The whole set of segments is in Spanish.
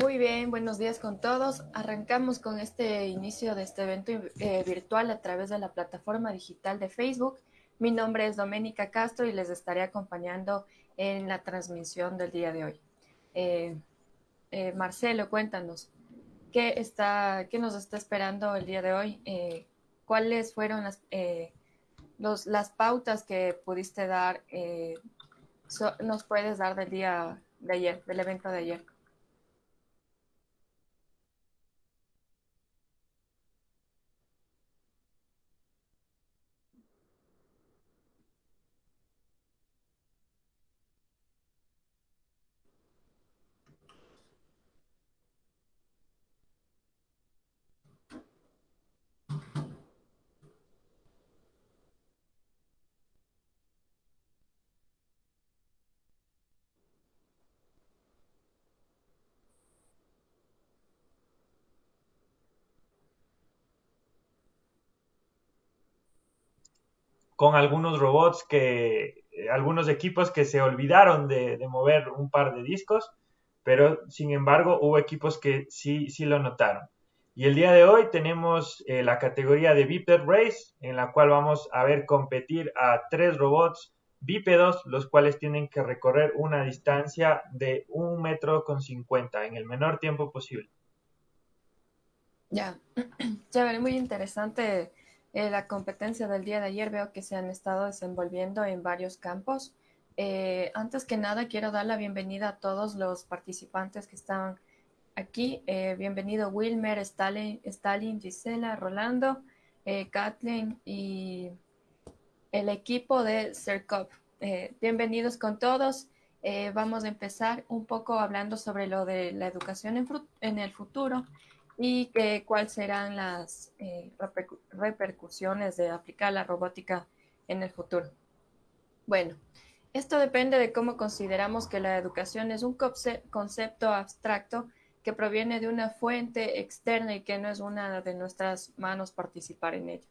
Muy bien, buenos días con todos. Arrancamos con este inicio de este evento eh, virtual a través de la plataforma digital de Facebook. Mi nombre es Doménica Castro y les estaré acompañando en la transmisión del día de hoy. Eh, eh, Marcelo, cuéntanos, ¿qué, está, ¿qué nos está esperando el día de hoy? ¿Cuáles fueron las, los, las pautas que pudiste dar? ¿Nos puedes dar del día de ayer, del evento de ayer? Con algunos robots que, algunos equipos que se olvidaron de, mover un par de discos, pero sin embargo hubo equipos que sí, sí lo notaron. Y el día de hoy tenemos eh, la categoría de Biped Race, en la cual vamos a ver competir a tres robots bípedos, los cuales tienen que recorrer una distancia de un metro con cincuenta en el menor tiempo posible. Ya, chévere, muy interesante eh, la competencia del día de ayer veo que se han estado desenvolviendo en varios campos. Eh, antes que nada, quiero dar la bienvenida a todos los participantes que están aquí. Eh, bienvenido Wilmer, Stalin, Stalin, Gisela, Rolando, Kathleen y el equipo de CERCOP. bienvenidos con todos. vamos a empezar un poco hablando sobre lo de la educación en, en el futuro y que, cuáles serán las eh, repercusiones de aplicar la robótica en el futuro. Bueno, esto depende de cómo consideramos que la educación es un concepto abstracto que proviene de una fuente externa y que no es una de nuestras manos participar en ella.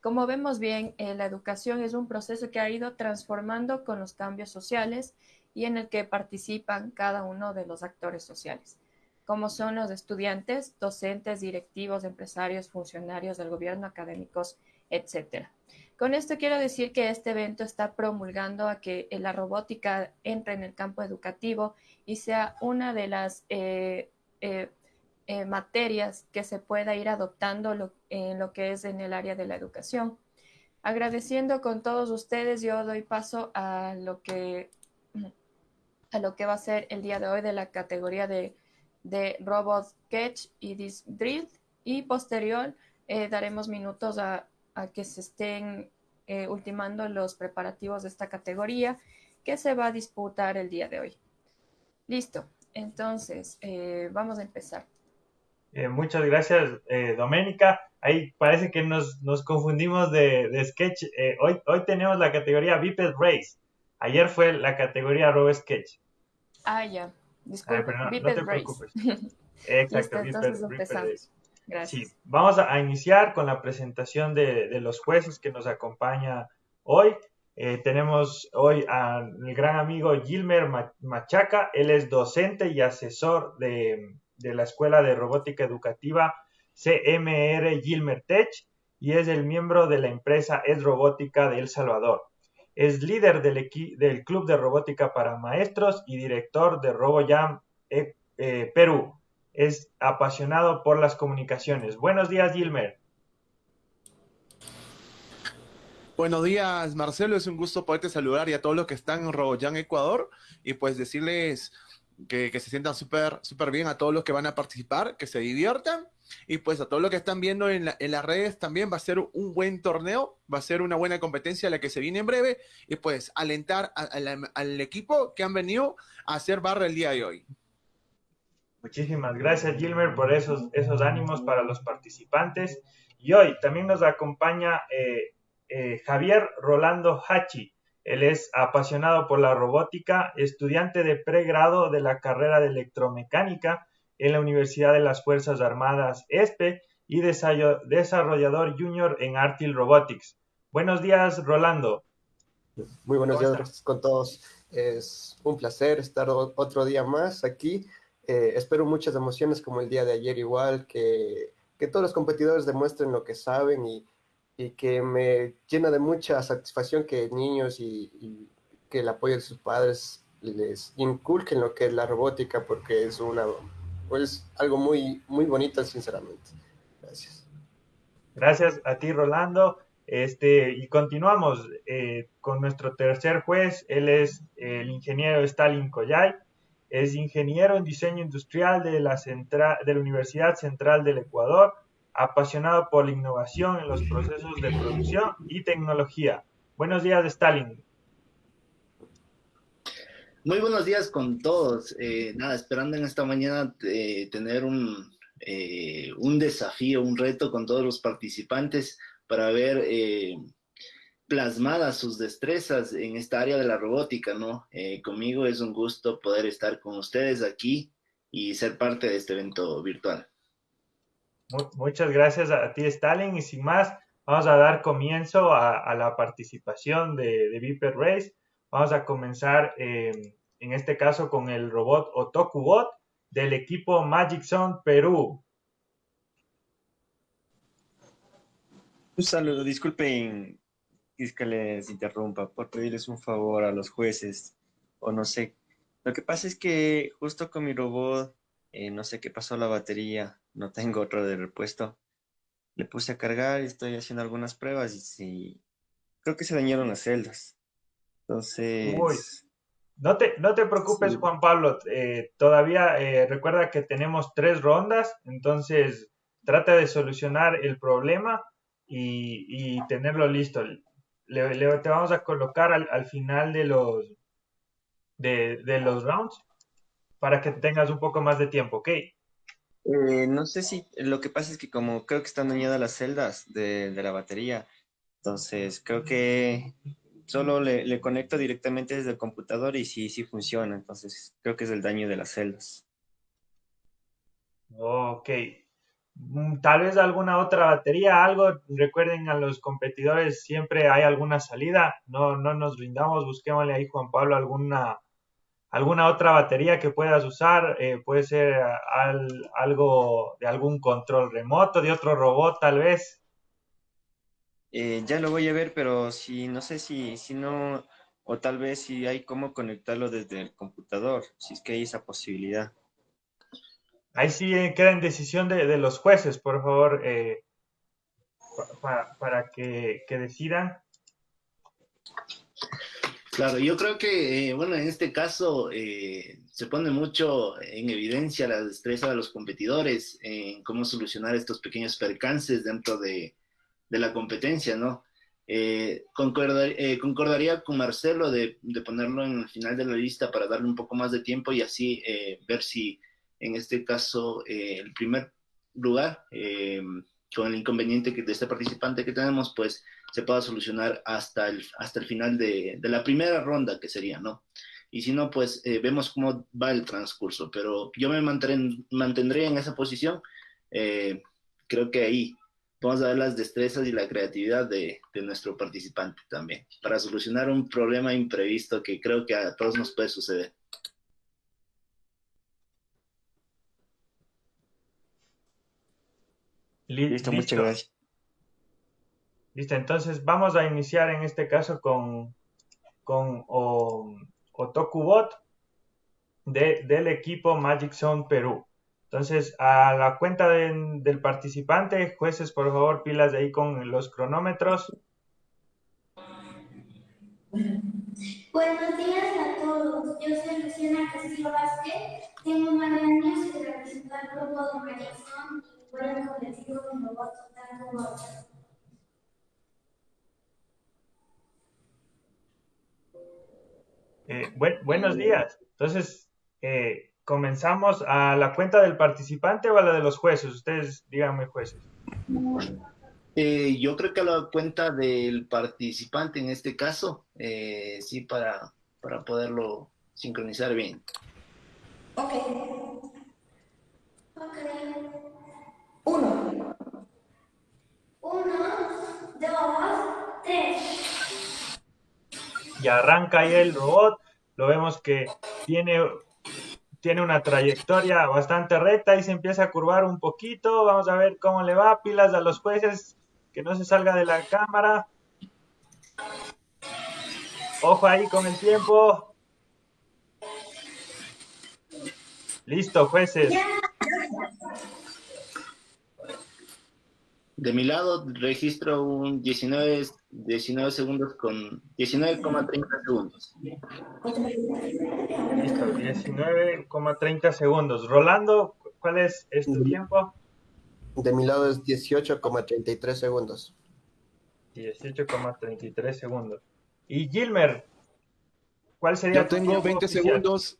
Como vemos bien, eh, la educación es un proceso que ha ido transformando con los cambios sociales y en el que participan cada uno de los actores sociales como son los estudiantes, docentes, directivos, empresarios, funcionarios del gobierno, académicos, etc. Con esto quiero decir que este evento está promulgando a que la robótica entre en el campo educativo y sea una de las eh, eh, eh, materias que se pueda ir adoptando en lo que es en el área de la educación. Agradeciendo con todos ustedes, yo doy paso a lo que, a lo que va a ser el día de hoy de la categoría de de Robot Sketch y Drill y posterior eh, daremos minutos a, que se estén eh, ultimando los preparativos de esta categoría que se va a disputar el día de hoy. Listo, entonces eh, vamos a empezar. muchas gracias, Doménica. Ahí parece que nos, confundimos de, sketch. hoy, hoy tenemos la categoría Biped Race. Ayer fue la categoría Robot Sketch. Ah, ya. Disculpe, no, te preocupes. Exacto, entonces empezamos. Gracias. Sí, vamos a, iniciar con la presentación de, los jueces que nos acompaña hoy. Eh, tenemos hoy al gran amigo Gilmer Machaca, él es docente y asesor de, de la Escuela de Robótica Educativa CMR Gilmer Tech y es el miembro de la empresa Es Robótica de El Salvador. Es líder del, del Club de Robótica para Maestros y director de RoboJam eh, eh, Perú. Es apasionado por las comunicaciones. Buenos días, Gilmer. Buenos días, Marcelo. Es un gusto poderte saludar y a todos los que están en RoboJam Ecuador y pues decirles que, se sientan súper súper bien a todos los que van a participar, que se diviertan y pues a todos los que están viendo en, las redes también va a ser un buen torneo, va a ser una buena competencia la que se viene en breve y pues alentar al equipo que han venido a hacer barra el día de hoy. Muchísimas gracias Gilmer por esos, esos ánimos para los participantes. Y hoy también nos acompaña eh, eh, Javier Rolando Hachi. Él es apasionado por la robótica, estudiante de pregrado de la carrera de electromecánica en la Universidad de las Fuerzas Armadas ESPE y desarrollador junior en Artil Robotics. Buenos días, Rolando. Muy buenos días con todos. Es un placer estar otro día más aquí Eh, espero muchas emociones como el día de ayer igual, que, que todos los competidores demuestren lo que saben y, y, que me llena de mucha satisfacción que niños y, que el apoyo de sus padres les inculquen lo que es la robótica porque es una pues algo muy muy bonito sinceramente. Gracias. Gracias a ti Rolando. Este, y continuamos eh, con nuestro tercer juez, él es el ingeniero Stalin Koyay, es ingeniero en diseño industrial de la, de la Universidad Central del Ecuador, apasionado por la innovación en los procesos de producción y tecnología. Buenos días, Stalin. Muy buenos días con todos. Eh, nada, esperando en esta mañana eh, tener un, eh, un desafío, un reto con todos los participantes para ver eh, plasmadas sus destrezas en esta área de la robótica, ¿no? Eh, conmigo es un gusto poder estar con ustedes aquí y ser parte de este evento virtual. Muchas gracias a ti, Stalin. Y sin más, vamos a dar comienzo a, la participación de, Viper Race. Vamos a comenzar eh, en este caso con el robot Otokubot del equipo Magic Zone Perú. Un saludo, disculpen que les interrumpa por pedirles un favor a los jueces o no sé. Lo que pasa es que justo con mi robot, eh, no sé qué pasó la batería, no tengo otro de repuesto. Le puse a cargar y estoy haciendo algunas pruebas y sí, creo que se dañaron las celdas. Entonces... Uy. No te, no te preocupes, sí. Juan Pablo. Eh, todavía eh, recuerda que tenemos tres rondas, entonces trata de solucionar el problema y, y tenerlo listo. Le, le, te vamos a colocar al, al final de los, de, de, los rounds para que tengas un poco más de tiempo, ¿ok? Eh, no sé si lo que pasa es que como creo que están dañadas las celdas de, de la batería, entonces creo que solo le, le, conecto directamente desde el computador y sí, sí funciona, entonces creo que es el daño de las celdas. Ok, Mm, tal vez alguna otra batería, algo, recuerden a los competidores, siempre hay alguna salida, no, no nos rindamos, busquémosle ahí Juan Pablo alguna, alguna otra batería que puedas usar, eh, puede ser al, algo de algún control remoto, de otro robot tal vez. Eh, ya lo voy a ver, pero si no sé si, si no, o tal vez si hay cómo conectarlo desde el computador, si es que hay esa posibilidad. Ahí sí queda en decisión de, de los jueces, por favor, eh, para, para que, que, decidan. Claro, yo creo que, eh, bueno, en este caso eh, se pone mucho en evidencia la destreza de los competidores en cómo solucionar estos pequeños percances dentro de, de la competencia, ¿no? Eh, eh, concordaría con Marcelo de, de, ponerlo en el final de la lista para darle un poco más de tiempo y así ver si en este caso el primer lugar, con el inconveniente que de este participante que tenemos, pues se pueda solucionar hasta el, hasta el final de, de la primera ronda, que sería, ¿no? Y si no, pues eh, vemos cómo va el transcurso, pero yo me mantendré, mantendré en esa posición. Eh, creo que ahí vamos a ver las destrezas y la creatividad de, de, nuestro participante también, para solucionar un problema imprevisto que creo que a todos nos puede suceder. Listo, Listo, muchas gracias. Listo, entonces vamos a iniciar en este caso con, con Otokubot de, del equipo Magic Zone Perú. Entonces, a la cuenta de, del participante, jueces, por favor, pilas de ahí con los cronómetros. Buenos días a todos. Yo soy Luciana Castillo Vázquez. Tengo nueve años y represento al grupo de Magic Zone fueron convertidos en robots tanto eh, buen, buenos días. Entonces, eh, ¿comenzamos a la cuenta del participante o a la de los jueces? Ustedes díganme, jueces. Eh, yo creo que a la cuenta del participante en este caso, eh, sí, para, para poderlo sincronizar bien. Ok. Ok. Uno. Uno, dos, tres. Y arranca ahí el robot. Lo vemos que tiene, tiene una trayectoria bastante recta y se empieza a curvar un poquito. Vamos a ver cómo le va. Pilas a los jueces, que no se salga de la cámara. Ojo ahí con el tiempo. Listo, jueces. De mi lado registro un 19, 19 segundos con 19,30 segundos. Listo, 19,30 segundos. Rolando, ¿cuál es, es tu tiempo? De mi lado es 18,33 segundos. 18,33 segundos. Y Gilmer, ¿cuál sería Yo tu tengo tiempo 20 oficial? segundos.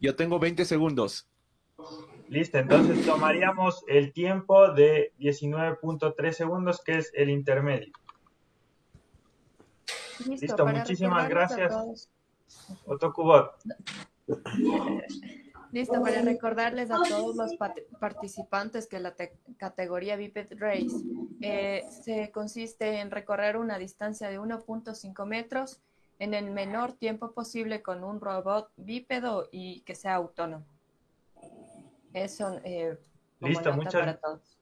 Yo tengo 20 segundos. Listo, entonces tomaríamos el tiempo de 19.3 segundos, que es el intermedio. Listo, muchísimas gracias. Otokubot. Listo, para recordarles a todos los participantes que la te- categoría Biped Race eh, se consiste en recorrer una distancia de 1.5 metros en el menor tiempo posible con un robot bípedo y que sea autónomo. Eso eh, Listo, muchas- para todos.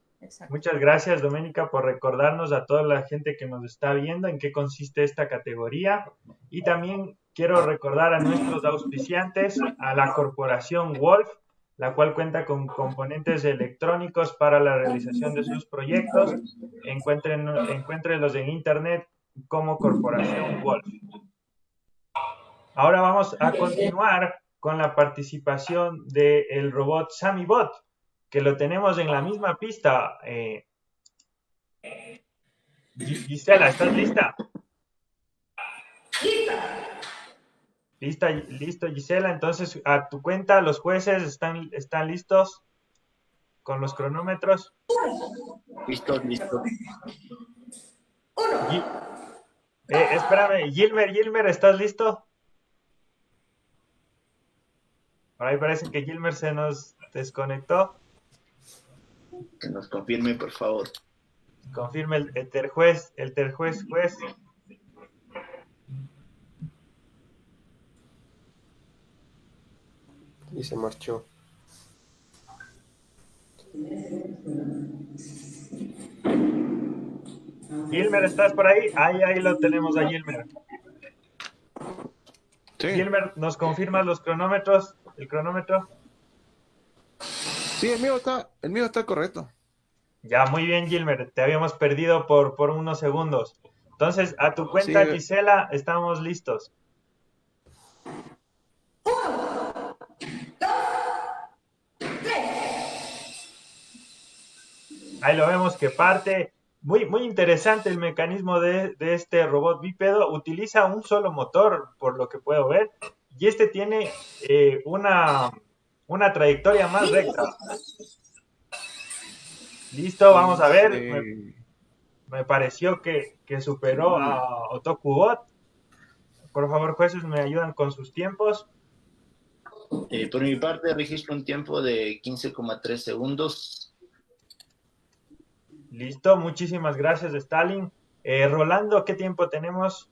Muchas gracias, Doménica, por recordarnos a toda la gente que nos está viendo en qué consiste esta categoría. Y también quiero recordar a nuestros auspiciantes, a la corporación Wolf, la cual cuenta con componentes electrónicos para la realización de sus proyectos. Encuentren, encuéntrenlos en internet como Corporación Wolf. Ahora vamos a continuar con la participación del robot SamiBot que lo tenemos en la misma pista. Eh, Gi- Gisela, ¿estás lista? Lista, listo, Gisela. Entonces, a tu cuenta, los jueces están, están listos con los cronómetros. Listo, listo. Gi- eh, espérame, Gilmer, Gilmer, ¿estás listo? Por ahí parece que Gilmer se nos desconectó. Que nos confirme, por favor. Confirme el, el terjuez, el terjuez juez. Y se marchó. Gilmer, ¿estás por ahí? Ahí, ahí lo tenemos a Gilmer. Sí, Gilmer, ¿nos confirmas los cronómetros? ¿El cronómetro? sí el, mío está, el mío está correcto. Ya, muy bien, Gilmer. Te habíamos perdido por, por unos segundos. Entonces, a tu cuenta, Sí. Gisela, estamos listos. Ahí lo vemos que parte. Muy, muy interesante el mecanismo de, de este robot bípedo. Utiliza un solo motor, por lo que puedo ver. Y este tiene eh, una, una trayectoria más recta. Listo, vamos a ver. Me, Eh, me pareció que, que superó a Otokubot. Por favor, jueces, me ayudan con sus tiempos. Eh, por mi parte, registro un tiempo de 15,3 segundos. Listo, muchísimas gracias, Stalin. Eh, Rolando, ¿qué tiempo tenemos?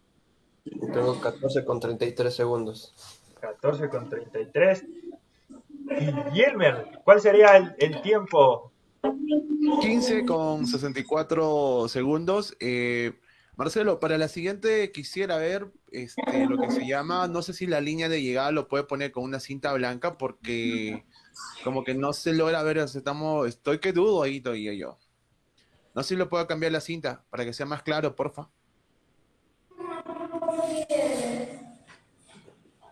Tengo 14 con 33 segundos. 14 con 33. Y Gilmer, ¿cuál sería el, el tiempo? 15 con 64 segundos. Eh, Marcelo, para la siguiente quisiera ver este, lo que se llama, no sé si la línea de llegada lo puede poner con una cinta blanca porque como que no se logra ver, estamos, estoy que dudo ahí todavía yo. No sé si lo puedo cambiar la cinta para que sea más claro, porfa.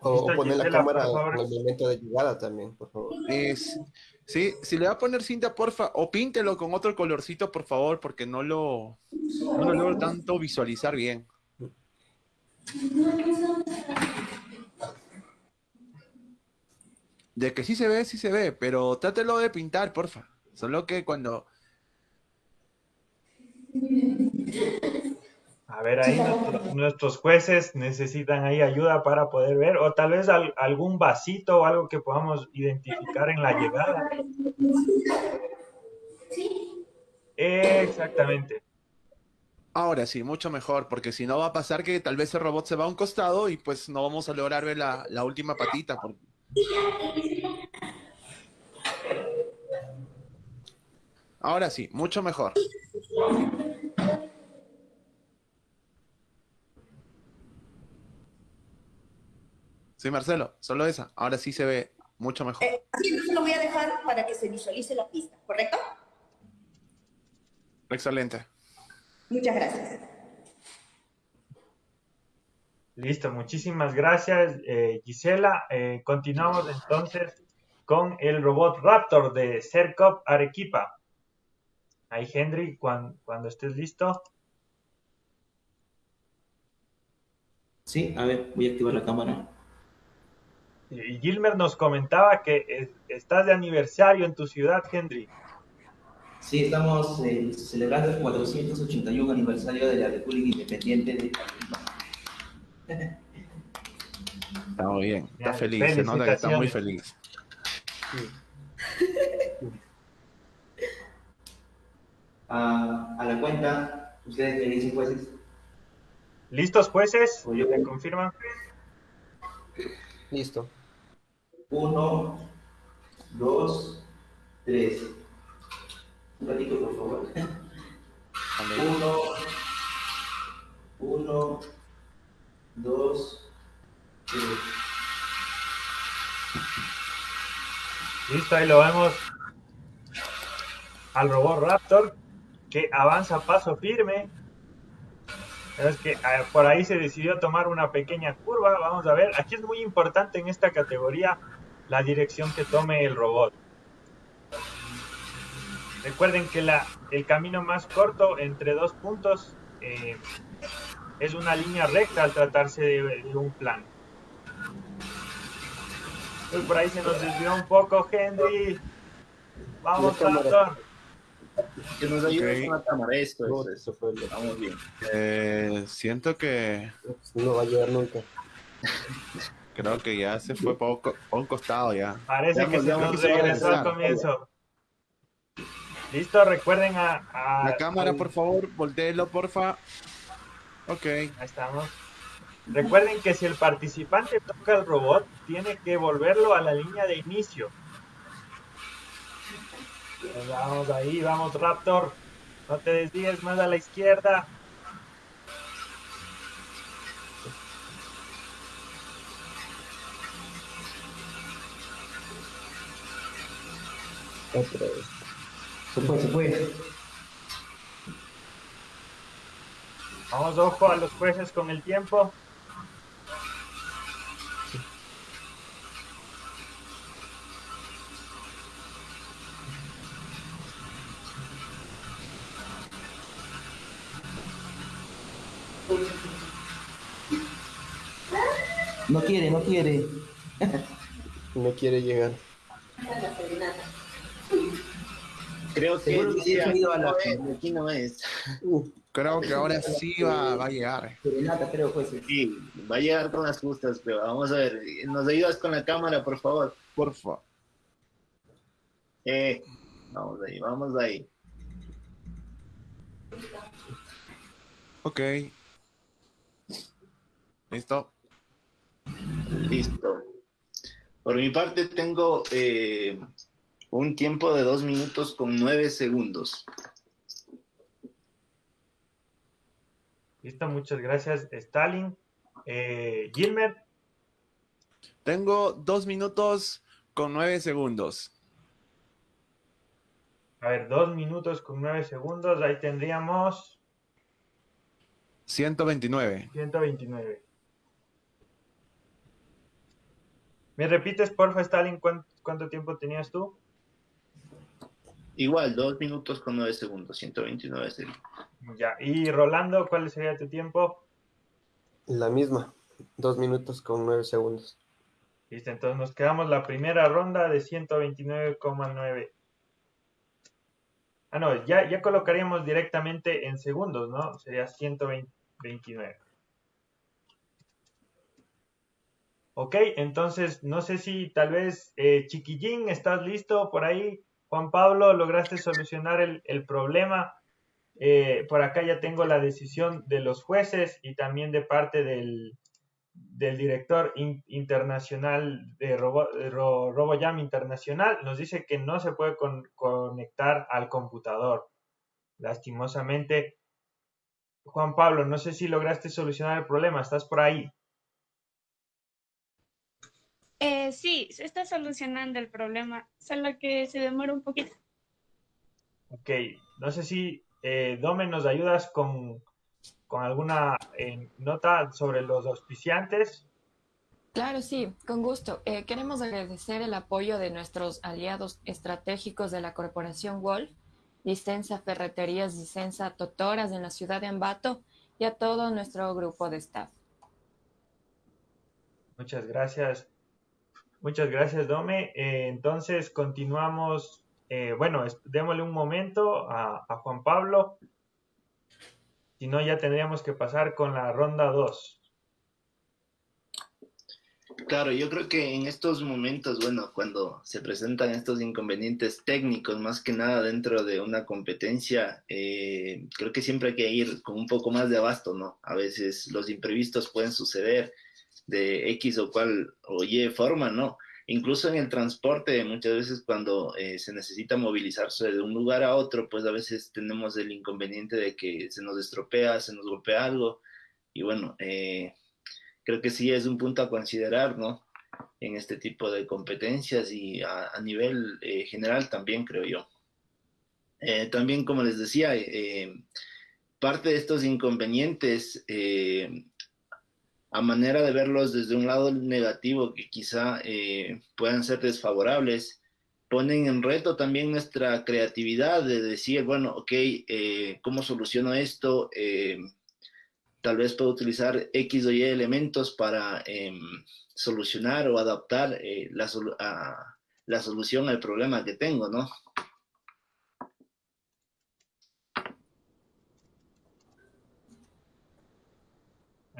O, poner la cámara en el momento de llegada también, por favor. Es, sí, si le va a poner cinta, porfa, o píntelo con otro colorcito, por favor, porque no lo, no lo logro tanto visualizar bien. De que sí se ve, sí se ve, pero trátelo de pintar, porfa. Solo que cuando... A ver, ahí nuestro- nuestros jueces necesitan ahí ayuda para poder ver, o tal vez al- algún vasito o algo que podamos identificar en la llegada. Exactamente. Ahora sí, mucho mejor, porque si no va a pasar que tal vez el robot se va a un costado y pues no vamos a lograr ver la, la última patita. por- Ahora sí, mucho mejor. Sí, Marcelo, solo esa. Ahora sí se ve mucho mejor. Eh, así entonces lo voy a dejar para que se visualice la pista, ¿correcto? Excelente. Muchas gracias. Listo, muchísimas gracias, eh, Gisela. Eh, continuamos entonces con el robot Raptor de Sercop Arequipa. Ahí, Henry, cuando, cuando estés listo. Sí, a ver, voy a activar la cámara. Y Gilmer nos comentaba que es- estás de aniversario en tu ciudad, Henry. Sí, estamos eh, celebrando el 481 aniversario de la República Independiente de Arequipa. Está muy bien. Está feliz. Se nota que está muy feliz. A, a la cuenta, ustedes me dicen jueces. ¿Listos, jueces? ¿Me confirman? Listo. Uno, dos, tres. Un ratito, por favor. Uno, uno, dos, tres. Listo, ahí lo vemos al robot Raptor que avanza a paso firme. Pero es que eh, por ahí se decidió tomar una pequeña curva. Vamos a ver. Aquí es muy importante en esta categoría la dirección que tome el robot. Recuerden que la, el camino más corto entre dos puntos eh, es una línea recta al tratarse de, de un plan. Uy, por ahí se nos desvió un poco, Henry. Vamos. Raptor. Que nos ayude Ok. con la cámara, esto eso fue lo- Vamos bien. Eh, siento que no va a llegar nunca. creo que ya se fue por un costado ya. Parece que se nos regresó al comienzo. Listo, recuerden a... a- La cámara, al- por favor, volteelo, porfa. Ok. Ahí estamos. Recuerden que si el participante toca el robot, tiene que volverlo a la línea de inicio. Pues vamos ahí, vamos Raptor. No te desvíes más a la izquierda. Otra vez. Se fue, se fue. Vamos, ojo a los jueces con el tiempo. No quiere, no quiere. No quiere llegar. Creo que Seguro que ido a la- no es, aquí no es. Creo que ahora sí va, va a llegar. Serenata, creo, jueces. Sí, va a llegar con las justas, pero vamos a ver. ¿Nos ayudas con la cámara, por favor? Porfa. Eh, vamos ahí, vamos ahí. Ok. Listo. Listo. Por mi parte tengo eh, un tiempo de dos minutos con nueve segundos. Listo, muchas gracias, Stalin. Eh, Gilmer, Tengo dos minutos con nueve segundos. a ver, dos minutos con nueve segundos. Ahí tendríamos 129. 129. ¿Me repites, porfa, Stalin, cuánto, cuánto tiempo tenías tú? Igual, dos minutos con nueve segundos, 129 segundos. Ya. Y Rolando, ¿cuál sería tu tiempo? La misma. Dos minutos con nueve segundos. Listo, entonces nos quedamos la primera ronda de 129,9. Ah, no, ya, ya colocaríamos directamente en segundos, ¿no? Sería 129. Ok, entonces no sé si tal vez eh, Chiquillín, ¿estás listo por ahí? Juan Pablo, ¿lograste solucionar el, problema? Eh, por acá ya tengo la decisión de los jueces y también de parte del, del director internacional de Robo, Internacional, nos dice que no se puede conectar al computador. Lastimosamente, Juan Pablo, no sé si lograste solucionar el problema, ¿estás por ahí? Eh, sí, se está solucionando el problema, solo que se demora un poquito. Ok, no sé si eh, Dome nos ayudas con, alguna eh, nota sobre los auspiciantes. Claro, sí, con gusto. Eh, queremos agradecer el apoyo de nuestros aliados estratégicos de la Corporación Wolf, Licencia Ferreterías Licencia Totoras en la ciudad de Ambato y a todo nuestro grupo de staff. Muchas gracias. Muchas gracias, Dome. entonces, continuamos eh, bueno, démosle un momento a, Juan Pablo. Si no, ya tendríamos que pasar con la ronda 2. Claro, yo creo que en estos momentos, bueno, cuando se presentan estos inconvenientes técnicos, más que nada dentro de una competencia, eh, creo que siempre hay que ir con un poco más de abasto, ¿no? A veces los imprevistos pueden suceder de X o cual o Y forma, ¿no? Incluso en el transporte, muchas veces cuando eh, se necesita movilizarse de un lugar a otro, pues a veces tenemos el inconveniente de que se nos estropea, se nos golpea algo. Y bueno, eh, creo que sí es un punto a considerar, ¿no? En este tipo de competencias y a, nivel eh, general también, creo yo. también, como les decía, parte de estos inconvenientes a manera de verlos desde un lado negativo que quizá eh, puedan ser desfavorables, ponen en reto también nuestra creatividad de decir, bueno, ok, eh, ¿cómo soluciono esto? Eh, tal vez puedo utilizar X o Y elementos para em, solucionar o adaptar la, la solución al problema que tengo, ¿no?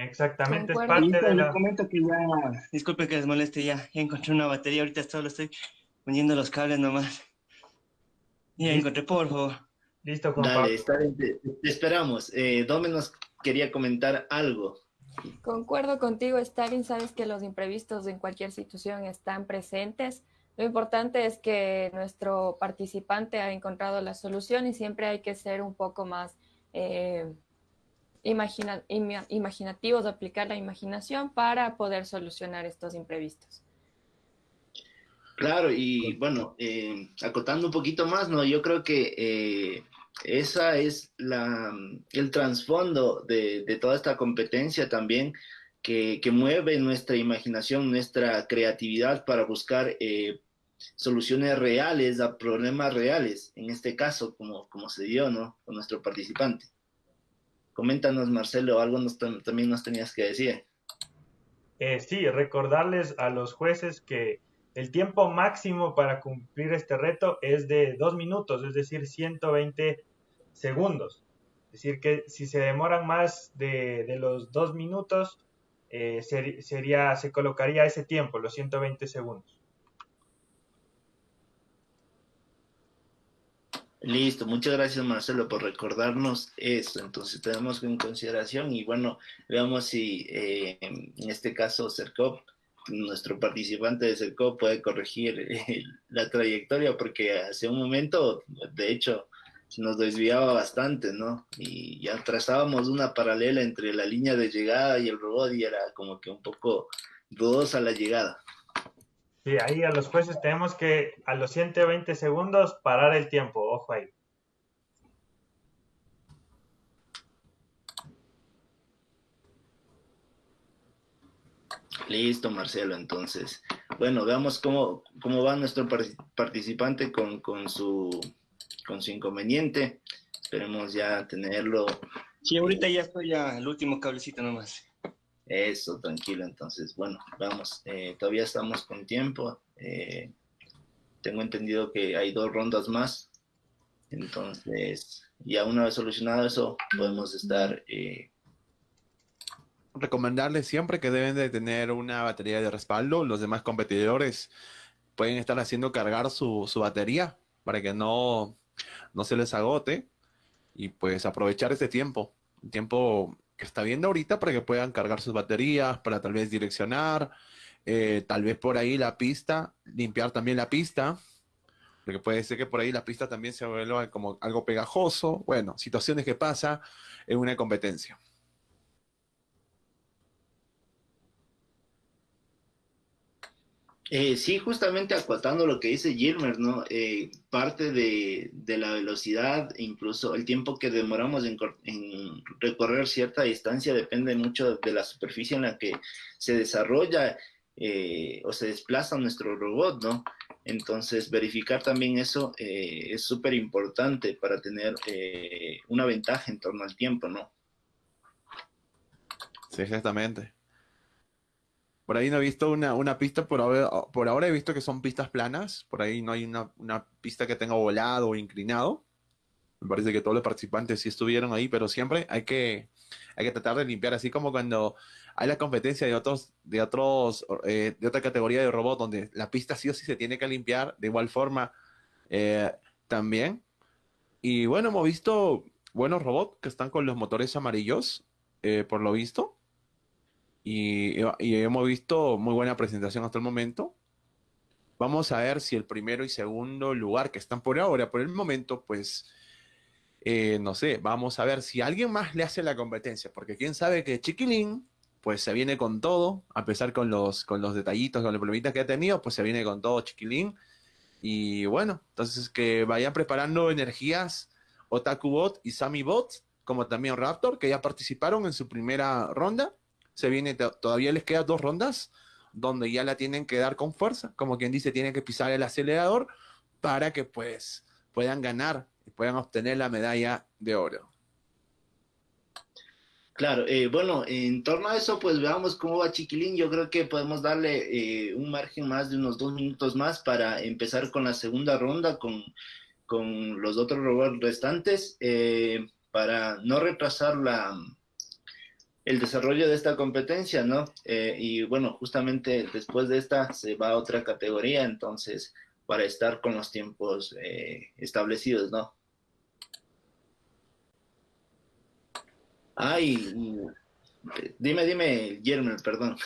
Exactamente, es parte de la... comento que ya, disculpe que les moleste, ya, ya encontré una batería, ahorita solo estoy poniendo los cables nomás. Ya encontré, por favor. Listo, Juan Dale, está bien, te, esperamos. Eh, Dome nos quería comentar algo. Concuerdo contigo, Stalin, sabes que los imprevistos en cualquier situación están presentes. Lo importante es que nuestro participante ha encontrado la solución y siempre hay que ser un poco más... Eh, imagina, imaginativos, aplicar la imaginación para poder solucionar estos imprevistos. Claro, y bueno, eh, acotando un poquito más, ¿no? Yo creo que eh, esa es la, el trasfondo de, toda esta competencia también, que, mueve nuestra imaginación, nuestra creatividad para buscar eh, soluciones reales a problemas reales, en este caso, como, como se dio, ¿no? Con nuestro participante. Coméntanos, Marcelo, algo también nos tenías que decir. Eh, sí, recordarles a los jueces que el tiempo máximo para cumplir este reto es de dos minutos, es decir, 120 segundos. Es decir, que si se demoran más de, los dos minutos, eh, sería, se colocaría ese tiempo, los 120 segundos. Listo, muchas gracias Marcelo por recordarnos esto. Entonces tenemos en consideración y bueno, veamos si eh, en este caso CERCOP, nuestro participante de CERCOP puede corregir eh, la trayectoria porque hace un momento, de hecho, nos desviaba bastante, ¿no? Y ya trazábamos una paralela entre la línea de llegada y el robot y era como que un poco dudosa la llegada. Sí, ahí a los jueces tenemos que a los 120 segundos parar el tiempo, ojo ahí. Listo, Marcelo, entonces. Bueno, veamos cómo, cómo va nuestro participante con, con, su, con su inconveniente. Esperemos ya tenerlo. Sí, ahorita ya estoy ya, el último cablecito nomás. Eso, tranquilo. Entonces, bueno, vamos. Eh, todavía estamos con tiempo. Eh, tengo entendido que hay dos rondas más. Entonces, ya una vez solucionado eso, podemos estar... Eh... Recomendarles siempre que deben de tener una batería de respaldo. Los demás competidores pueden estar haciendo cargar su, su batería para que no, no se les agote y pues aprovechar ese tiempo. Tiempo que está viendo ahorita para que puedan cargar sus baterías, para tal vez direccionar, eh, tal vez por ahí la pista, limpiar también la pista, porque puede ser que por ahí la pista también se vuelva como algo pegajoso, bueno, situaciones que pasa en una competencia. Eh, sí, justamente acotando lo que dice Gilmer, ¿no? Eh, parte de, la velocidad, incluso el tiempo que demoramos en, recorrer cierta distancia depende mucho de la superficie en la que se desarrolla eh, o se desplaza nuestro robot, ¿no? Entonces, verificar también eso es súper importante para tener una ventaja en torno al tiempo, ¿no? Sí, exactamente. Por ahí no he visto una, una pista, por ahora, he visto que son pistas planas, por ahí no hay una, una pista que tenga volado o inclinado. Me parece que todos los participantes sí estuvieron ahí, pero siempre hay que, hay que tratar de limpiar, así como cuando hay la competencia de otros, de otros, eh, de otra categoría de robot, donde la pista sí o sí se tiene que limpiar, de igual forma eh, también. Y bueno, hemos visto buenos robots que están con los motores amarillos, eh, por lo visto. Y, hemos visto muy buena presentación hasta el momento. Vamos a ver si el primero y segundo lugar que están por ahora, por el momento, pues, eh, no sé, vamos a ver si alguien más le hace la competencia, porque quién sabe que Chiquilín, pues se viene con todo, a pesar con los, con los detallitos, con los problemitas que ha tenido, pues se viene con todo Chiquilín. Y bueno, entonces que vayan preparando energías OtakuBot y SamiBot, como también Raptor, que ya participaron en su primera ronda se viene, todavía les quedan dos rondas donde ya la tienen que dar con fuerza, como quien dice, tienen que pisar el acelerador para que pues puedan ganar y puedan obtener la medalla de oro. Claro, eh, bueno, en torno a eso, pues veamos cómo va Chiquilín. Yo creo que podemos darle eh, un margen más de unos dos minutos más para empezar con la segunda ronda con, con los otros robots restantes, eh, para no retrasar la, el desarrollo de esta competencia, ¿no? Eh, y bueno, justamente después de esta se va a otra categoría, entonces, para estar con los tiempos eh, establecidos, ¿no? Ay, dime, dime, Guillermo, perdón.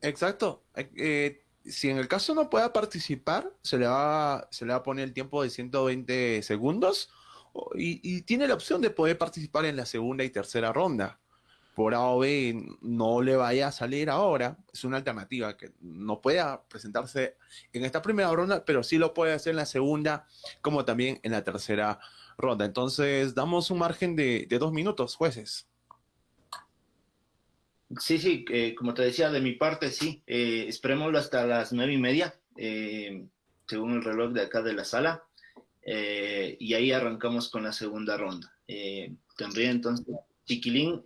Exacto. Eh, si en el caso no pueda participar, se le va, se le va a poner el tiempo de 120 segundos y tiene la opción de poder participar en la segunda y tercera ronda por A no le vaya a salir ahora, es una alternativa que no pueda presentarse en esta primera ronda, pero sí lo puede hacer en la segunda, como también en la tercera ronda. Entonces, damos un margen de, dos minutos, jueces. Sí, sí, eh, como te decía, de mi parte, sí. Eh, esperémoslo hasta las nueve y media, eh, según el reloj de acá de la sala. Eh, y ahí arrancamos con la segunda ronda. tendría entonces Chiquilín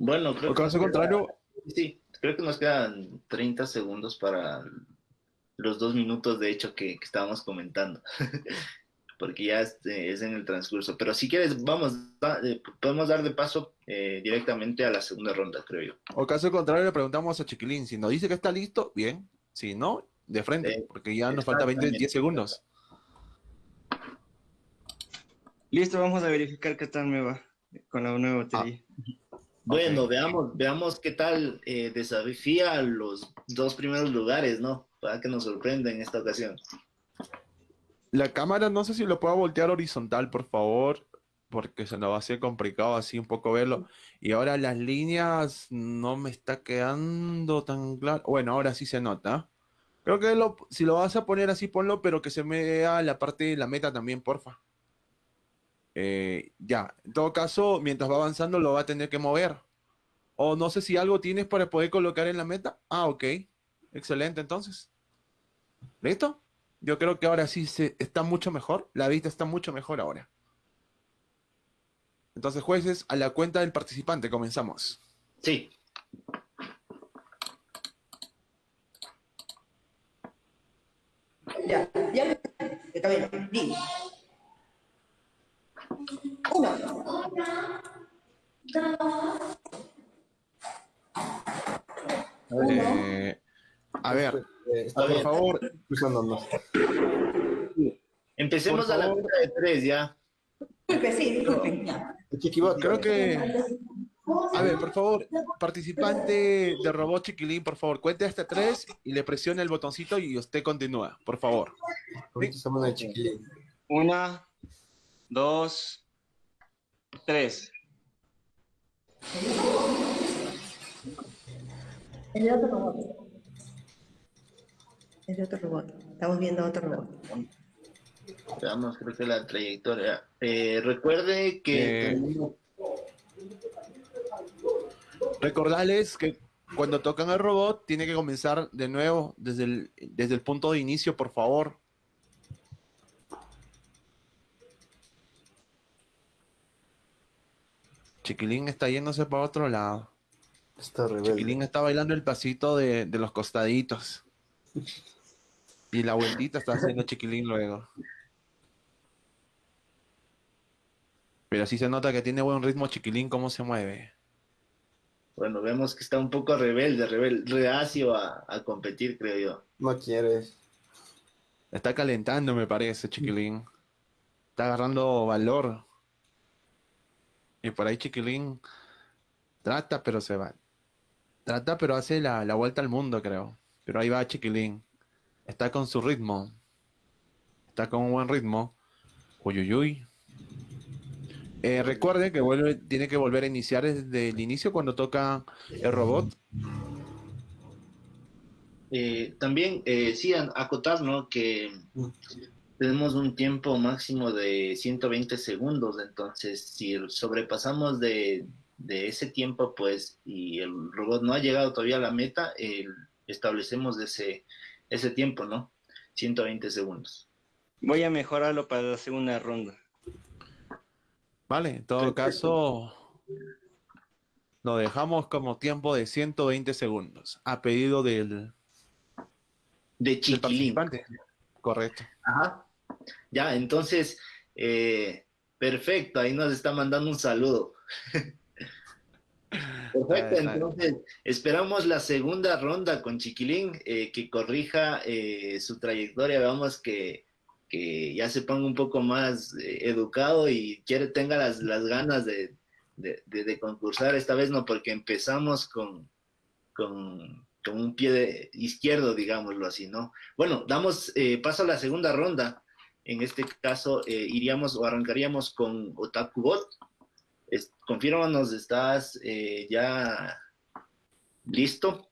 Bueno, creo que. caso contrario. sí, creo que nos quedan 30 segundos para los dos minutos, de hecho, que, estábamos comentando. Porque ya este, es en el transcurso. Pero si quieres, vamos, eh, podemos dar de paso eh, directamente a la segunda ronda, creo yo. O caso contrario, le preguntamos a Chiquilín. Si nos dice que está listo, bien. Si no, de frente, porque ya nos falta 20, 10 segundos. Listo, vamos a verificar qué tal me va con la nueva batería. Ah. Bueno, veamos, veamos qué tal eh, desafía los dos primeros lugares, ¿no? Para que nos sorprenda en esta ocasión. La cámara, no sé si lo puedo voltear horizontal, por favor, porque se nos va a hacer complicado así un poco verlo. Y ahora las líneas no me está quedando tan claro. Bueno, ahora sí se nota. Creo que si lo vas a poner así, ponlo, pero que se me vea la parte de la meta también, porfa. Eh, ya, en todo caso, mientras va avanzando lo va a tener que mover. O no sé si algo tienes para poder colocar en la meta. Ah, ok. Excelente, entonces. ¿Listo? Yo creo que ahora sí se, está mucho mejor. La vista está mucho mejor ahora. Entonces, jueces, a la cuenta del participante, comenzamos. Sí. Ya, ya, está bien. Uno. Eh, a ver, Eh, está por bien. favor. Empecemos Por a la cuenta de tres ya. Disculpe, sí, disculpen. ya. Creo que... A ver, por favor, participante de Robot Chiquilín, por favor, cuente hasta tres y le presione el botoncito y usted continúa, por favor. Una, dos, tres. Es de otro robot. Es de otro robot. Estamos viendo otro robot. Veamos, creo que la trayectoria. Eh, recuerde que Eh, Recordarles que cuando tocan el robot tiene que comenzar de nuevo desde el, desde el punto de inicio, por favor. Chiquilín está yéndose para otro lado. Está rebelde. Chiquilín está bailando el pasito de, de los costaditos. Y la vueltita está haciendo Chiquilín luego. Pero sí se nota que tiene buen ritmo Chiquilín, cómo se mueve. bueno, vemos que está un poco rebelde, rebelde, reacio a, a competir, creo yo. No quieres. Está calentando, me parece, Chiquilín. Está agarrando valor. Por ahí Chiquilín trata, pero se va. Trata, pero hace la, la vuelta al mundo, creo. Pero ahí va Chiquilín. Está con su ritmo. Está con un buen ritmo. Uy, uy, uy. Eh, recuerde que vuelve, tiene que volver a iniciar desde el inicio cuando toca el robot. Eh, también, eh, sí, acotar, ¿no? Que tenemos un tiempo máximo de 120 segundos, entonces si sobrepasamos de, de ese tiempo, pues, y el robot no ha llegado todavía a la meta, eh, establecemos ese, ese tiempo, ¿no? 120 segundos. Voy a mejorarlo para la segunda ronda. Vale, en todo caso, lo dejamos como tiempo de 120 segundos, a pedido del, De del chiquilín. participante. Correcto. Ajá. Ya, entonces, eh, perfecto, ahí nos está mandando un saludo. Perfecto, entonces esperamos la segunda ronda con Chiquilín, eh, que corrija eh, su trayectoria, veamos que, que ya se ponga un poco más eh, educado y quiere, tenga las, las ganas de, de- de- de concursar, esta vez no, porque empezamos con, con, con un pie de- izquierdo, digámoslo así, ¿no? Bueno, damos eh, paso a la segunda ronda. En este caso, eh, iríamos o arrancaríamos con Otakubot. Es, confírmanos, ¿estás eh, ya listo?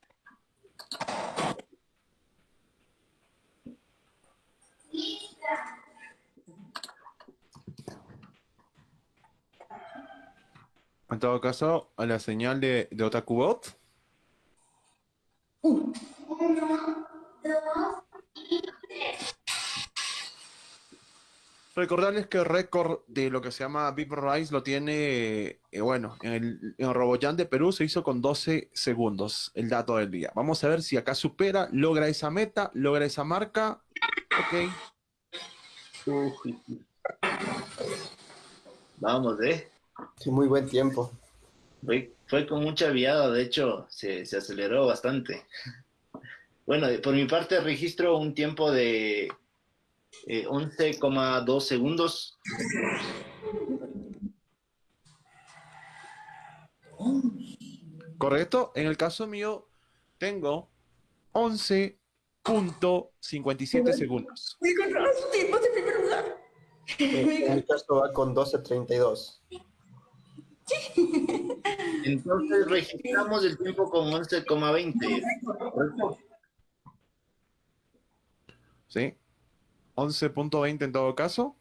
En todo caso, a la señal de, de Otakubot. Uno, dos y tres. Recordarles que el récord de lo que se llama Big Rise lo tiene, eh, bueno, en el, en de Perú se hizo con 12 segundos el dato del día. Vamos a ver si acá supera, logra esa meta, logra esa marca. Ok. Vamos, ¿eh? Sí, muy buen tiempo. Fue, fue con mucha viada, de hecho, se, se aceleró bastante. Bueno, por mi parte registro un tiempo de eh, 11,2 segundos. Correcto. En el caso mío, tengo 11.57 segundos. Con tiempos en primer lugar. En mi caso va con 12.32. Entonces registramos el tiempo con 11,20. ¿correcto? ¿Sí? 11.20 en todo caso.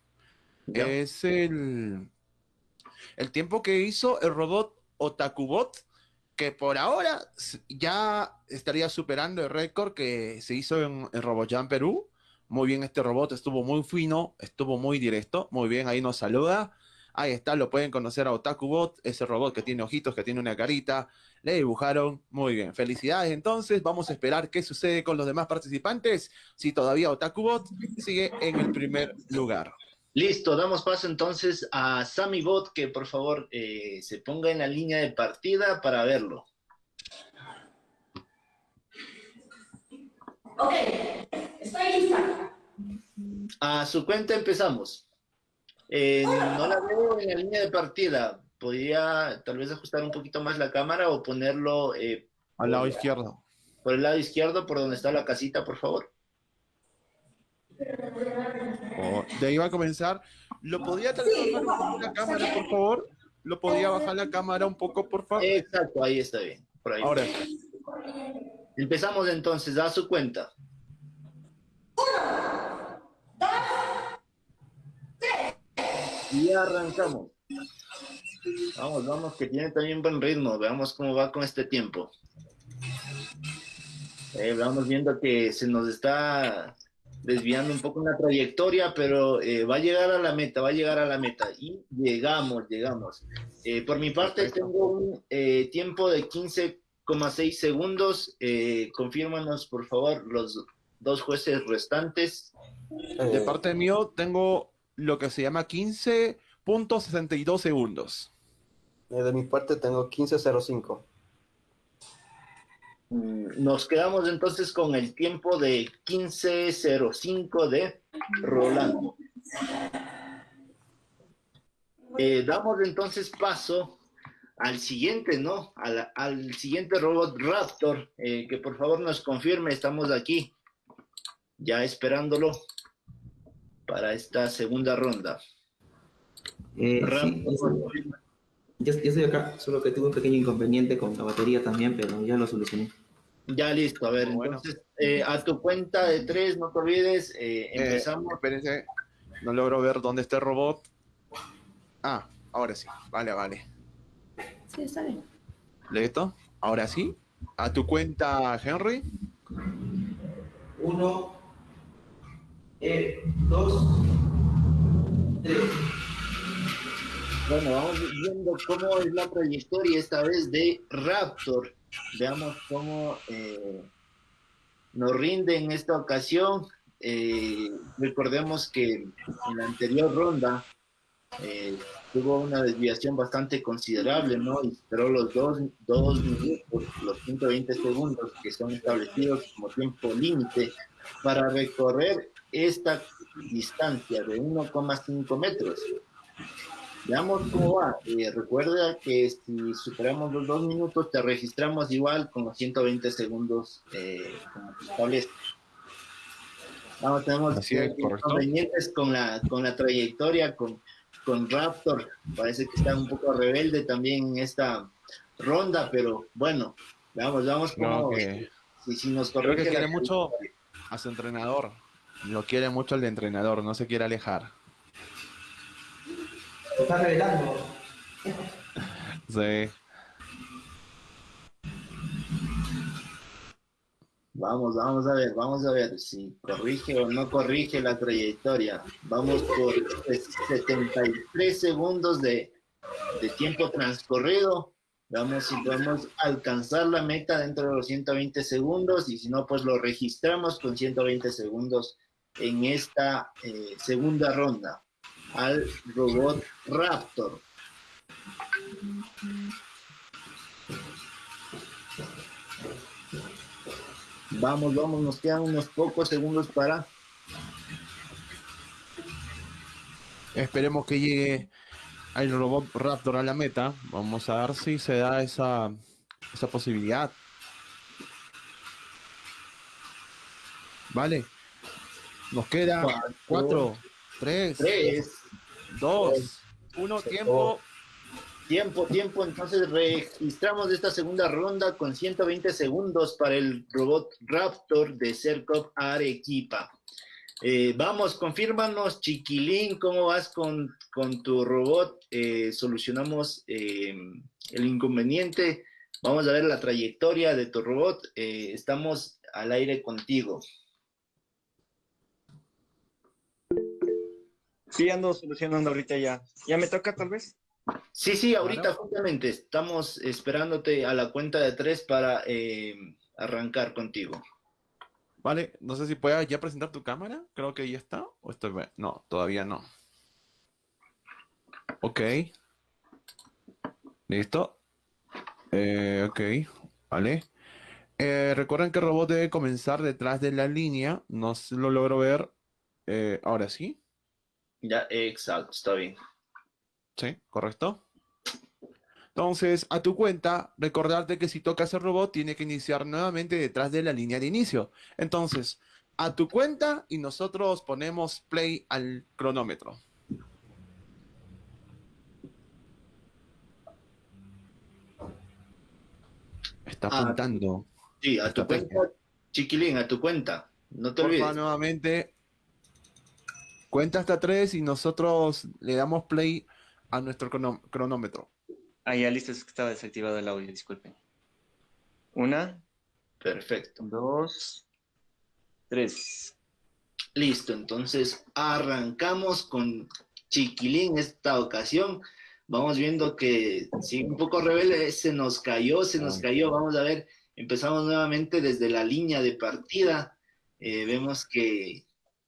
Es el, el tiempo que hizo el robot Otakubot, que por ahora ya estaría superando el récord que se hizo en, en RoboJam Perú. Muy bien, este robot estuvo muy fino, estuvo muy directo. Muy bien, ahí nos saluda. Ahí está, lo pueden conocer a Otakubot, ese robot que tiene ojitos, que tiene una carita. Le dibujaron muy bien. Felicidades, entonces. Vamos a esperar qué sucede con los demás participantes. Si todavía Otakubot sigue en el primer lugar. Listo, damos paso entonces a Sammy Bot, que por favor eh, se ponga en la línea de partida para verlo. Ok, estoy lista. A su cuenta empezamos. Eh, no la veo en la línea de partida. Podría tal vez ajustar un poquito más la cámara o ponerlo eh, Al lado izquierdo. por el lado izquierdo, por donde está la casita, por favor. Oh, de ahí va a comenzar. ¿Lo podía tal vez bajar un poco la cámara, por favor? ¿Lo podía bajar la cámara un poco, por favor? Exacto, ahí está bien. Por ahí. Ahora. Empezamos entonces, a su cuenta. Y arrancamos. Vamos, vamos, que tiene también buen ritmo. Veamos cómo va con este tiempo. Eh, vamos viendo que se nos está desviando un poco en la trayectoria, pero eh, va a llegar a la meta, va a llegar a la meta. Y llegamos, llegamos. Eh, por mi parte, tengo un eh, tiempo de 15,6 segundos. Eh, confírmanos, por favor, los dos jueces restantes. De parte mío, tengo lo que se llama 15.62 segundos. Eh, de mi parte tengo 15.05. Mm, Nos quedamos entonces con el tiempo de 15.05 de Rolando. Eh, damos entonces paso al siguiente, ¿no? Al, al siguiente robot Raptor, eh, que por favor nos confirme, estamos aquí, ya esperándolo para esta segunda ronda. Eh, sí, ya, ya estoy acá, solo que tuve un pequeño inconveniente con la batería también, pero ya lo solucioné. Ya listo, a ver, Bueno. entonces eh, a tu cuenta de tres, no te olvides, eh, Eh, empezamos. espérense, no logro ver dónde está el robot. Ah, ahora sí. Vale, vale. Sí, está bien. ¿Listo? Ahora sí. A tu cuenta, Henry. Uno, eh, dos, tres. Bueno, vamos viendo cómo es la trayectoria esta vez de Raptor. Veamos cómo eh, nos rinde en esta ocasión. Eh, recordemos que en la anterior ronda tuvo una desviación bastante considerable, ¿no? Y esperó los dos, dos minutos, los 120 segundos que son establecidos como tiempo límite para recorrer esta distancia de 1,5 metros. Veamos cómo va. Eh, recuerda que si superamos los dos minutos, te registramos igual con los 120 segundos eh, como se establece. Vamos, tenemos Así es, inconvenientes con la, con la trayectoria, con, con Raptor. Parece que está un poco rebelde también en esta ronda, pero bueno, No, cómo. que Si, si nos creo corrige que quiere la mucho a su entrenador. Lo quiere mucho el de entrenador, no se quiere alejar. Te estás revelando. Sí. Vamos, vamos a ver, vamos a ver si corrige o no corrige la trayectoria. Vamos por 73 segundos de, de tiempo transcurrido. Vamos si podemos alcanzar la meta dentro de los 120 segundos y si no, pues lo registramos con 120 segundos en esta eh, segunda ronda al robot Raptor. Vamos, vamos, nos quedan unos pocos segundos para Esperemos que llegue el robot Raptor a la meta. Vamos a ver si se da esa, esa posibilidad. Vale. Nos queda Cuatro, 4, 3, tres, 2, 1, tiempo. Tiempo, tiempo. Entonces registramos esta segunda ronda con 120 segundos para el robot Raptor de Cercop Arequipa. Eh, vamos, confírmanos, Chiquilín, cómo vas con, con tu robot. Eh, solucionamos eh, el inconveniente. Vamos a ver la trayectoria de tu robot. Eh, estamos al aire contigo. Sí, ando solucionando ahorita ya. ¿Ya me toca tal vez? Sí, sí, ahorita Claro. justamente estamos esperándote a la cuenta de tres para eh, arrancar contigo. Vale, no sé si puedas ya presentar tu cámara. Creo que ya está. O estoy... No, todavía no. Ok. Listo. Eh, ok. Vale. Eh, recuerden que el robot debe comenzar detrás de la línea. No se lo logro ver. Eh, ahora sí. Ya, exacto, está bien. Sí, correcto. Entonces, a tu cuenta, recordarte que si tocas el robot, tiene que iniciar nuevamente detrás de la línea de inicio. Entonces, a tu cuenta y nosotros ponemos play al cronómetro. Está Ah, apuntando. Sí, a tu cuenta, chiquilín, a tu cuenta. No te Porfa, olvides. nuevamente. Cuenta hasta tres y nosotros le damos play a nuestro crono- cronómetro. Ah, ya listo, es que estaba desactivado el audio, disculpen. Una, Perfecto. dos, tres. Listo, entonces arrancamos con Chiquilín esta ocasión. Vamos viendo que sí, un poco rebelde, se nos cayó, se nos cayó. Vamos a ver, empezamos nuevamente desde la línea de partida. Eh, vemos que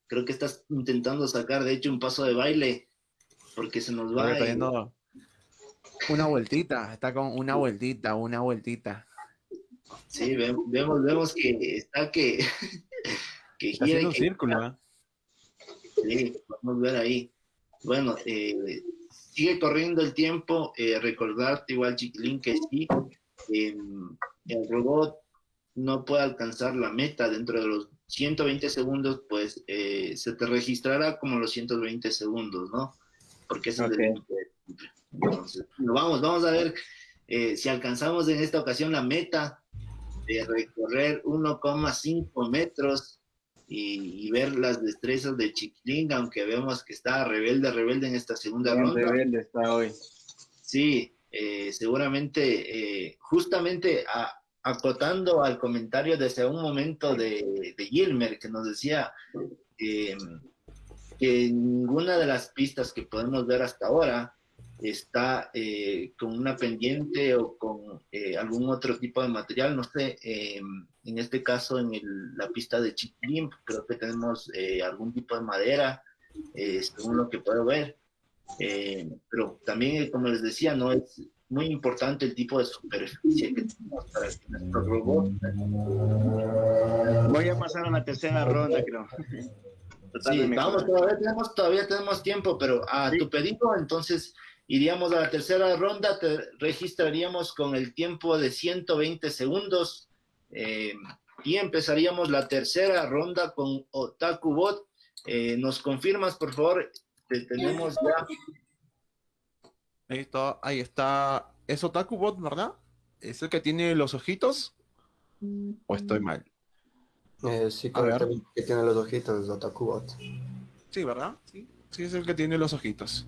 creo que estás intentando sacar, de hecho, un paso de baile, porque se nos va. Y- una vueltita, está con una vueltita, una vueltita. Sí, ve- vemos, vemos que está que, que Está gira haciendo un círculo, ¿eh? Sí, podemos ver ahí. Bueno, eh, sigue corriendo el tiempo. eh, recordarte igual, Chiquilín, que sí, eh, el robot no puede alcanzar la meta dentro de los 120 segundos, pues eh, se te registrará como los 120 segundos, ¿no? Porque es el límite. Entonces, vamos, vamos a ver eh, si alcanzamos en esta ocasión la meta de recorrer 1,5 metros y, y ver las destrezas de Chiquilín, aunque vemos que está rebelde, rebelde en esta segunda Bien ronda. rebelde está hoy. Sí, eh, seguramente, justamente a- acotando al comentario desde un momento de, de Gilmer, que nos decía eh, que ninguna de las pistas que podemos ver hasta ahora está eh, con una pendiente o con eh, algún otro tipo de material, no sé, eh, en este caso en el- la pista de Chiquilín, creo que tenemos eh, algún tipo de madera, eh, según lo que puedo ver. Eh, pero también, como les decía, no es muy importante el tipo de superficie que tenemos para que nuestro robot. Voy a pasar a la tercera ronda, creo. Sí, vamos, todavía tenemos, todavía tenemos tiempo, pero a tu pedido, entonces iríamos a la tercera ronda, te registraríamos con el tiempo de 120 segundos eh, y empezaríamos la tercera ronda con Otaku Bot. Eh, ¿Nos confirmas, por favor? Te tenemos ya. Listo, ahí está. ¿Es Otaku Bot, verdad? ¿Es el que tiene los ojitos? ¿O estoy mal? Eh, sí, correctamente, que tiene los ojitos de Otakubot. Sí, ¿verdad? Sí, sí es el que tiene los ojitos.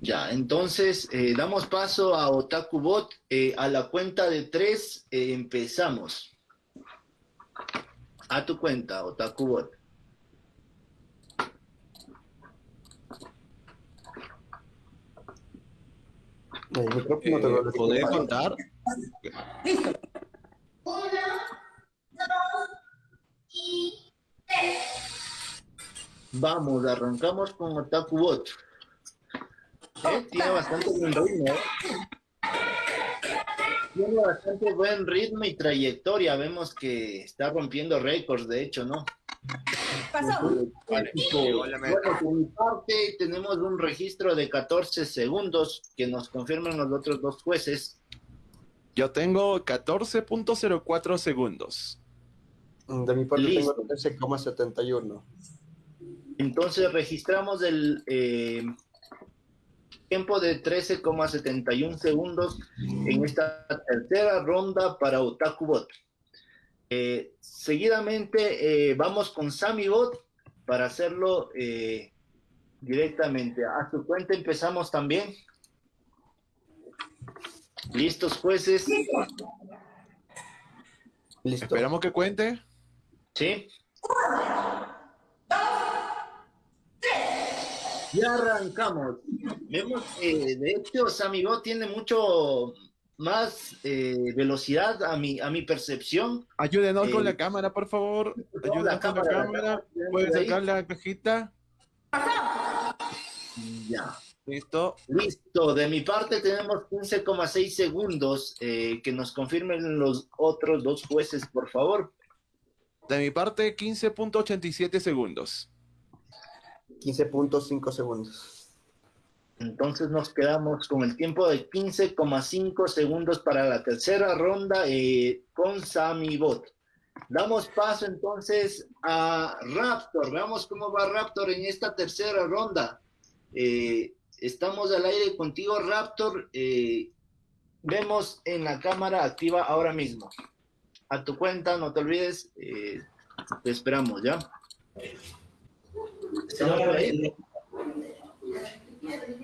Ya, entonces eh, damos paso a Otaku Bot. Eh, a la cuenta de tres eh, empezamos. A tu cuenta, Otaku El micrófono te Eh, lo- lo- ¿Podés contar? Uno, dos y tres. Vamos, arrancamos con Otaku Bot. Eh, tiene bastante buen ritmo. eh. Tiene bastante buen ritmo y trayectoria. Vemos que está rompiendo récords, de hecho, ¿no? Pasó. Vale. Bueno, por mi parte, tenemos un registro de 14 segundos que nos confirman los otros dos jueces. Yo tengo 14.04 segundos. De mi parte Listo. tengo 13,71. Entonces registramos el eh, tiempo de 13,71 segundos en esta tercera ronda para Otaku Bot. Eh, seguidamente eh, vamos con Sammy Bot para hacerlo eh, directamente. A su cuenta empezamos también. ¿Listos, jueces? Listo. Esperamos que cuente. ¿Sí? Ya arrancamos. Vemos que de hecho Sammy Bot tiene mucho más eh, velocidad a mi, a mi percepción. Ayúdenos con Eh, la cámara, por favor. la Ayúdenos con la cámara, la cámara. cámara, ¿Puede ahí. sacar la cajita? Ya. ¿Listo? Listo. De mi parte tenemos 15,6 segundos. eh, que nos confirmen los otros dos jueces, por favor. De mi parte, 15.87 segundos. 15.5 segundos. Entonces nos quedamos con el tiempo de 15,5 segundos para la tercera ronda eh, con Sammy Bot. Damos paso entonces a Raptor. Veamos cómo va Raptor en esta tercera ronda. Eh, estamos al aire contigo, Raptor. Eh, vemos en la cámara activa ahora mismo. A tu cuenta, no te olvides. te esperamos, ¿ya? Se logra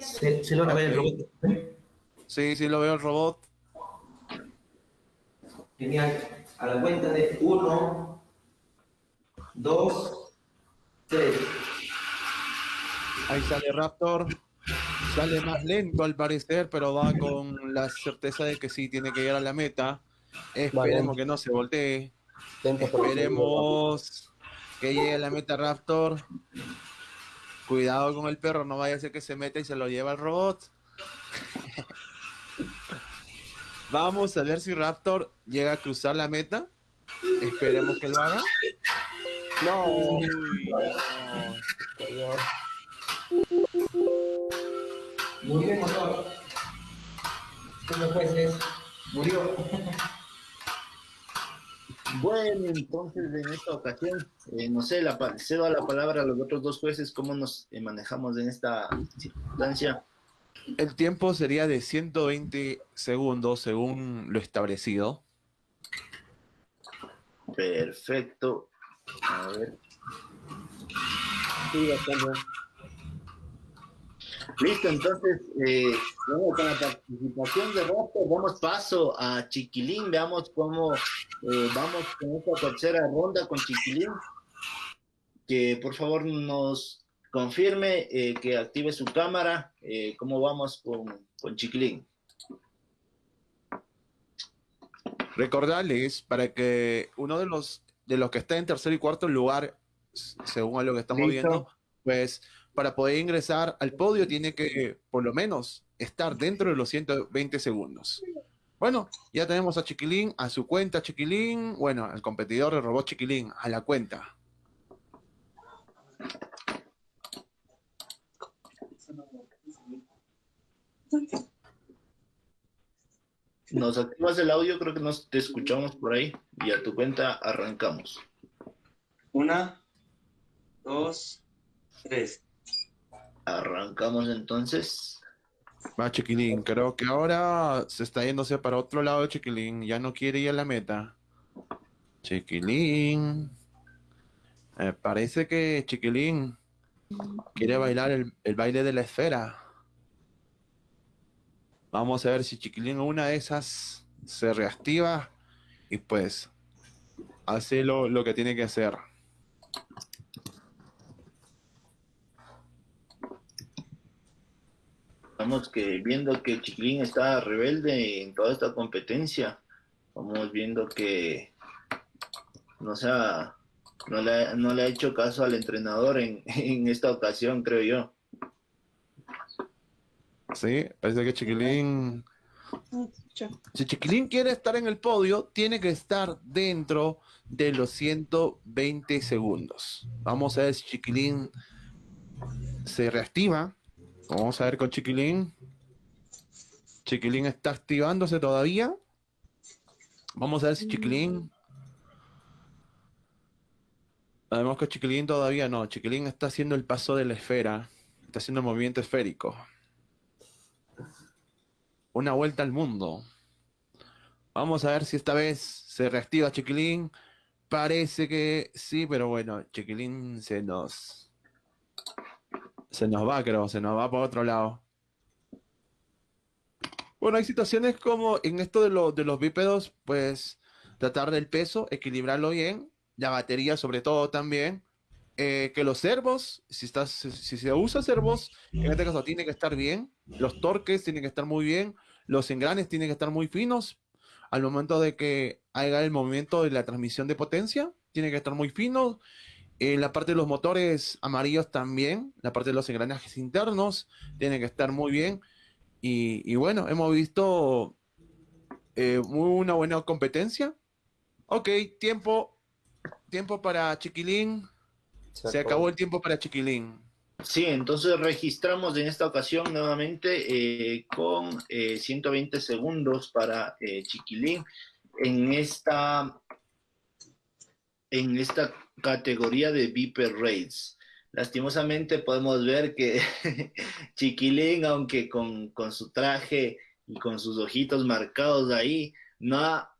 se logra ver el robot. Sí, sí lo veo el robot. Genial. A la cuenta de 1, 2, 3. Ahí sale Raptor. Sale más lento al parecer, pero va con la certeza de que sí tiene que llegar a la meta. Esperemos que no se voltee. Esperemos que llegue a la meta Raptor. Cuidado con el perro, no vaya a ser que se meta y se lo lleva el robot. Vamos a ver si Raptor llega a cruzar la meta. Esperemos que lo haga. No. Uy, Murió el motor. Los jueces. Murió. Bueno, entonces en esta ocasión, eh, no sé, la, cedo la palabra a los otros dos jueces, cómo nos eh, manejamos en esta circunstancia. El tiempo sería de 120 segundos según lo establecido. Perfecto. A ver. Listo, entonces, eh, bueno, con la participación de Raptor, damos paso a Chiquilín, veamos cómo eh, vamos con esta tercera ronda con Chiquilín. Que por favor nos confirme eh, que active su cámara, eh, cómo vamos con, con Chiquilín. Recordarles para que uno de los de los que está en tercer y cuarto lugar, según a lo que estamos Listo. viendo, pues para poder ingresar al podio tiene que por lo menos estar dentro de los 120 segundos. Bueno, ya tenemos a Chiquilín, a su cuenta Chiquilín, bueno, al competidor de robot Chiquilín, a la cuenta. Nos activas el audio, creo que nos te escuchamos por ahí y a tu cuenta arrancamos. Una, dos, tres. Arrancamos entonces. Va Chiquilín, creo que ahora se está yéndose para otro lado Chiquilín, ya no quiere ir a la meta. Chiquilín. Eh, parece que Chiquilín quiere bailar el, el baile de la esfera. Vamos a ver si Chiquilín una de esas se reactiva y pues hace lo, lo que tiene que hacer. Estamos que viendo que Chiquilín está rebelde en toda esta competencia. Vamos viendo que no, se ha- no, le, ha- no le ha hecho caso al entrenador en, en esta ocasión, creo yo. Sí, parece que Chiquilín Si Chiquilín quiere estar en el podio, tiene que estar dentro de los 120 segundos. Vamos a ver si Chiquilín se reactiva. Vamos a ver con Chiquilín. Chiquilín está activándose todavía. Vamos a ver si Chiquilín. Además que Chiquilín todavía no. Chiquilín está haciendo el paso de la esfera. Está haciendo el movimiento esférico. Una vuelta al mundo. Vamos a ver si esta vez se reactiva Chiquilín. Parece que sí, pero bueno, Chiquilín se nos. Se nos va, creo, se nos va por otro lado. Bueno, hay situaciones como en esto de, lo- de los bípedos, pues tratar del peso, equilibrarlo bien, la batería sobre todo también, eh, que los servos, si, estás, si, se usa servos, en este caso tiene que estar bien, los torques tienen que estar muy bien, los engranes tienen que estar muy finos, al momento de que haga el movimiento de la transmisión de potencia, tiene que estar muy fino, En la parte de los motores amarillos también, la parte de los engranajes internos, tienen que estar muy bien. Y, bueno, hemos visto eh, una buena competencia. Ok, tiempo, tiempo para Chiquilín. Se, acabó el tiempo para Chiquilín. Sí, entonces registramos en esta ocasión nuevamente eh, con 120 eh, segundos para Chiquilín en esta, en esta categoría de Viper Rates. Lastimosamente podemos ver que Chiquilín, aunque con, su traje y con sus ojitos marcados ahí, no ha,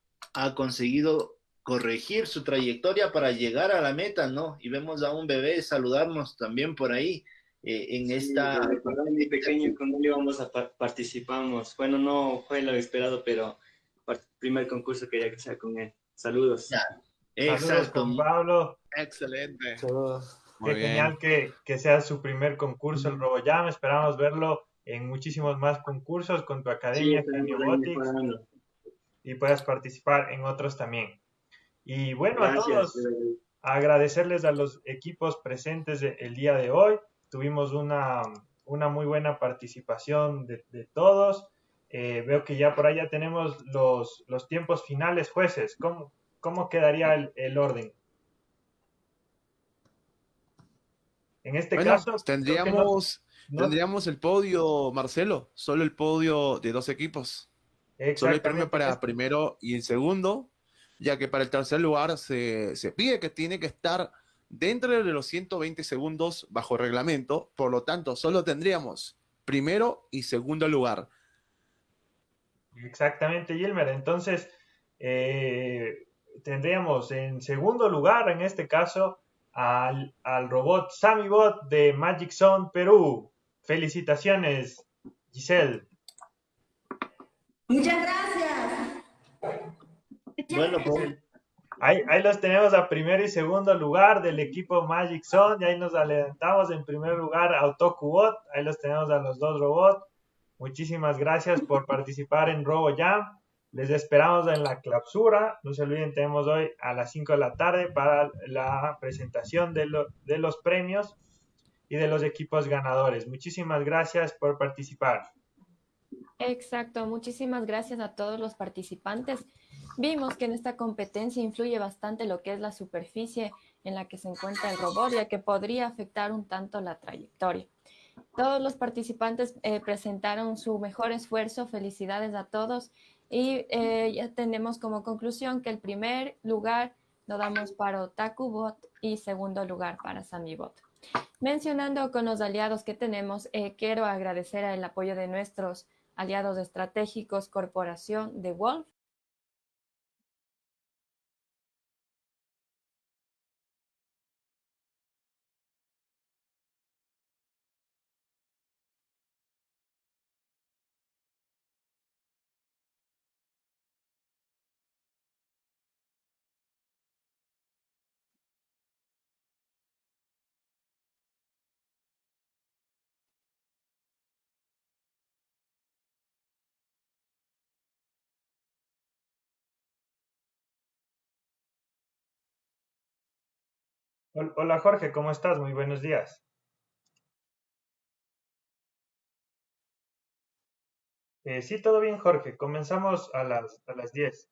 conseguido corregir su trayectoria para llegar a la meta, ¿no? Y vemos a un bebé saludarnos también por ahí eh, en esta... Mi pequeño con él íbamos a participamos. Bueno, no fue lo esperado, pero primer concurso quería que sea con él. Saludos. Exacto. Pablo. Excelente. Qué genial que, que, sea su primer concurso el RoboJam. Esperamos verlo en muchísimos más concursos con tu academia, y puedas participar en otros también. Y bueno, a todos, agradecerles a los equipos presentes el día de hoy. Tuvimos una, una muy buena participación de, de todos. Eh, veo que ya por allá tenemos los, los tiempos finales, jueces. ¿Cómo, cómo quedaría el, el orden? En este caso... Tendríamos, tendríamos el podio, Marcelo, solo el podio de dos equipos. Solo el premio para primero y el segundo, ya que para el tercer lugar se, se pide que tiene que estar dentro de los 120 segundos bajo reglamento, por lo tanto, solo tendríamos primero y segundo lugar. Exactamente, Gilmer. Entonces, eh, tendríamos en segundo lugar, en este caso, al, al robot SamiBot de Magic Zone Perú. Felicitaciones, Giselle. Muchas gracias. Bueno, pues, ahí, ahí, los tenemos a primero y segundo lugar del equipo Magic Zone. Y ahí nos adelantamos en primer lugar a Bot. Ahí los tenemos a los dos robots. Muchísimas gracias por participar en RoboJam. Les esperamos en la clausura. No se olviden, tenemos hoy a las 5 de la tarde para la presentación de, de los premios y de los equipos ganadores. Muchísimas gracias por participar. Exacto, muchísimas gracias a todos los participantes. Vimos que en esta competencia influye bastante lo que es la superficie en la que se encuentra el robot, ya que podría afectar un tanto la trayectoria. Todos los participantes eh, presentaron su mejor esfuerzo. Felicidades a todos. Y eh, ya tenemos como conclusión que el primer lugar lo damos para OtakuBot y segundo lugar para SamiBot. Mencionando con los aliados que tenemos, eh, quiero agradecer el apoyo de nuestros aliados estratégicos, Corporación de Wolf, Hola Jorge, ¿cómo estás? Muy buenos días. Eh, sí, todo bien Jorge. Comenzamos a las, a las 10.